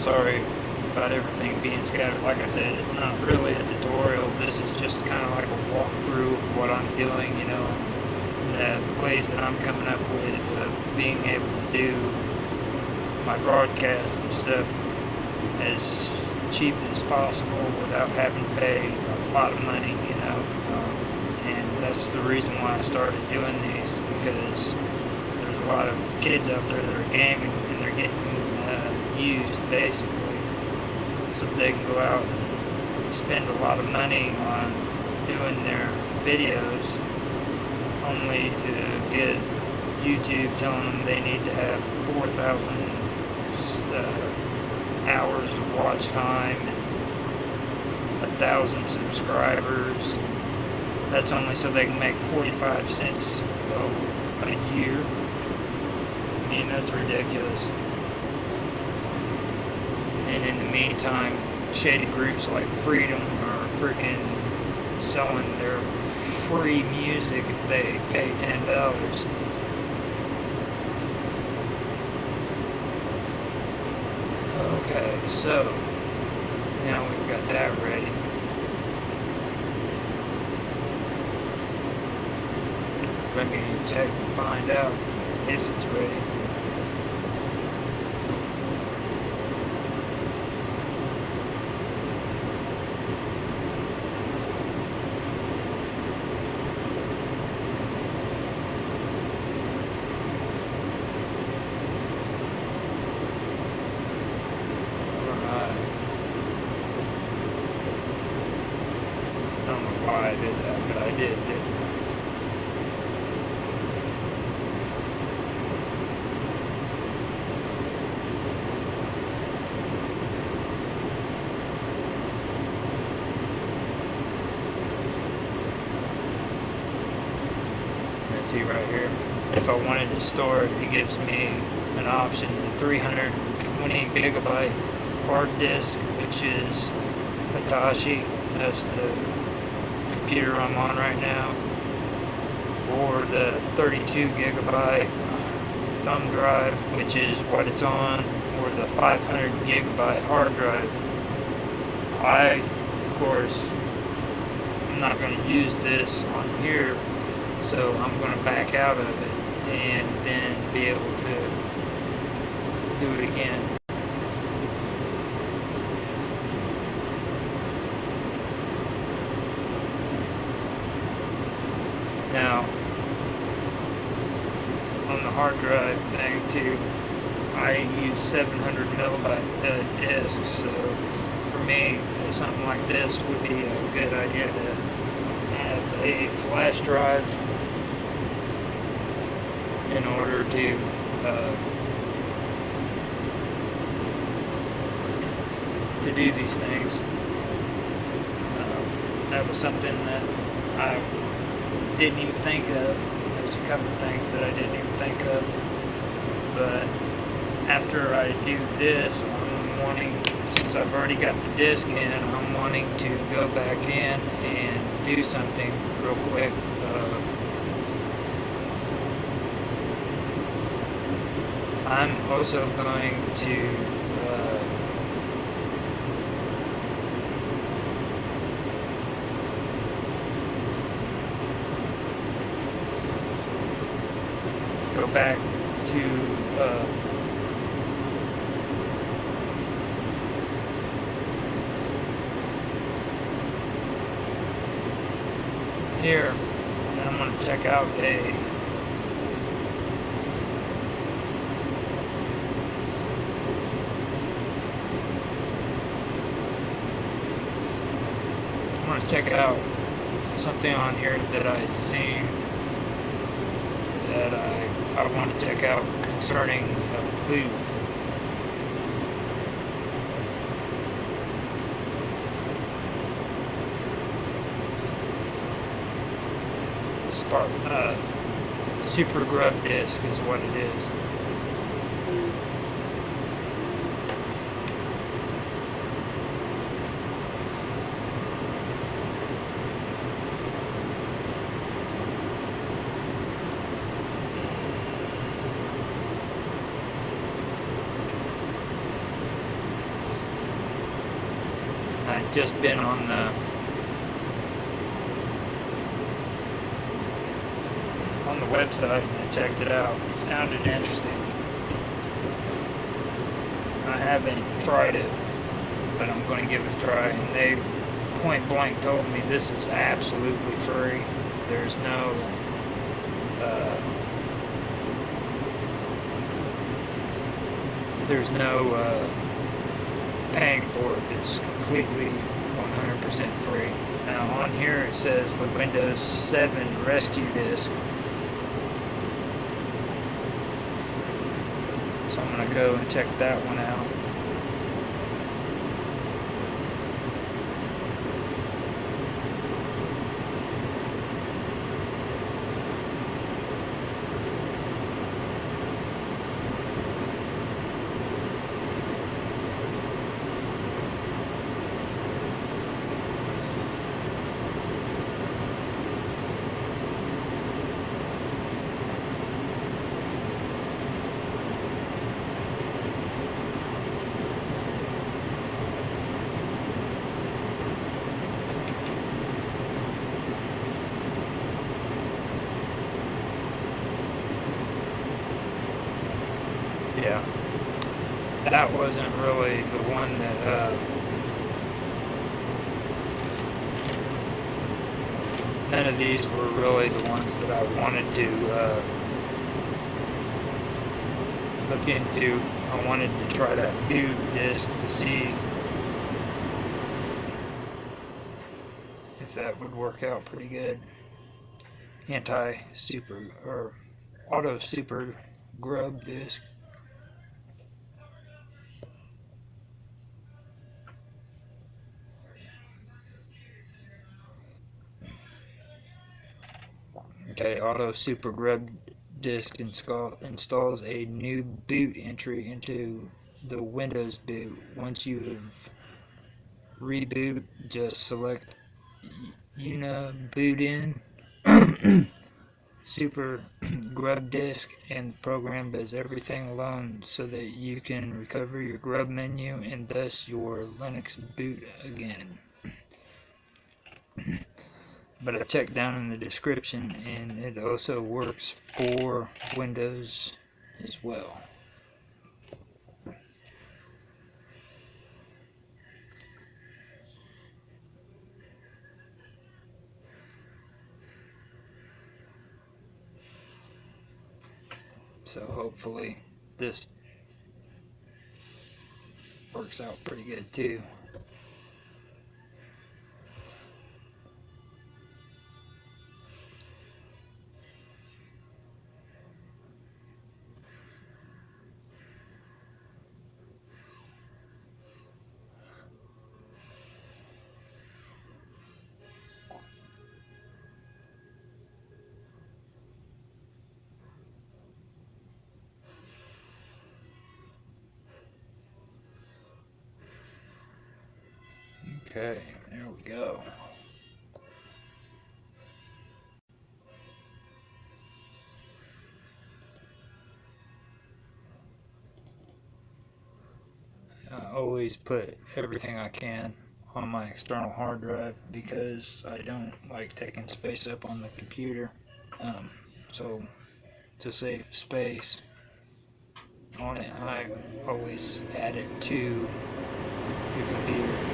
sorry about everything being scattered. Like I said, it's not really a tutorial. This is just kind of like a walkthrough of what I'm doing, you know, the ways that I'm coming up with uh, being able to do my broadcasts and stuff as cheap as possible without having to pay a lot of money, you know. Um, and that's the reason why I started doing these because there's a lot of kids out there that are gaming and they're getting uh, used basically so they can go out and spend a lot of money on doing their videos only to get YouTube telling them they need to have 4,000 uh, hours of watch time and a thousand subscribers. That's only so they can make 45 cents a year. I mean, that's ridiculous. And in the meantime, shady groups like Freedom are freaking selling their free music if they pay ten dollars. Okay, so now we've got that ready. Let me check and find out if it's ready. Right here. If I wanted to store it, it gives me an option, the 320 gigabyte hard disk, which is Hitachi, that's the computer I'm on right now, or the 32 gigabyte thumb drive, which is what it's on, or the 500 gigabyte hard drive. I, of course, I'm not going to use this on here so I'm going to back out of it and then be able to do it again. Now, on the hard drive thing too, I use 700 millibyte uh, discs, so for me, something like this would be a good idea to a flash drive in order to uh, to do these things. Uh, that was something that I didn't even think of. There's a couple of things that I didn't even think of. But after I do this, I'm wanting, since I've already got the disc in, I'm wanting to go back in and do something real quick. Uh, I'm also going to uh, go back to uh, here and I'm going to check out A. I'm going to check out something on here that I had seen that I, I want to check out concerning boot. Spark, uh, Super Grub Disk is what it is. just been on the on the website and I checked it out. It sounded interesting. I haven't tried it, but I'm going to give it a try. And they point blank told me this is absolutely free. There's no uh, there's no uh, paying for it. It's completely 100% free. Now on here it says the Windows 7 Rescue Disk. Going to go and check that one out. Yeah. That wasn't really the one that, uh, none of these were really the ones that I wanted to, uh, look into. I wanted to try that boot disk to see if that would work out pretty good. Anti-super, or auto super grub disk. Auto Super Grub Disk install, installs a new boot entry into the Windows boot. Once you have reboot, just select Una Boot In Super Grub Disk and the program does everything alone so that you can recover your grub menu and thus your Linux boot again but I checked down in the description and it also works for Windows as well. So hopefully this works out pretty good too. Okay, there we go. I always put everything I can on my external hard drive because I don't like taking space up on the computer. Um, so to save space on it, I always add it to the computer.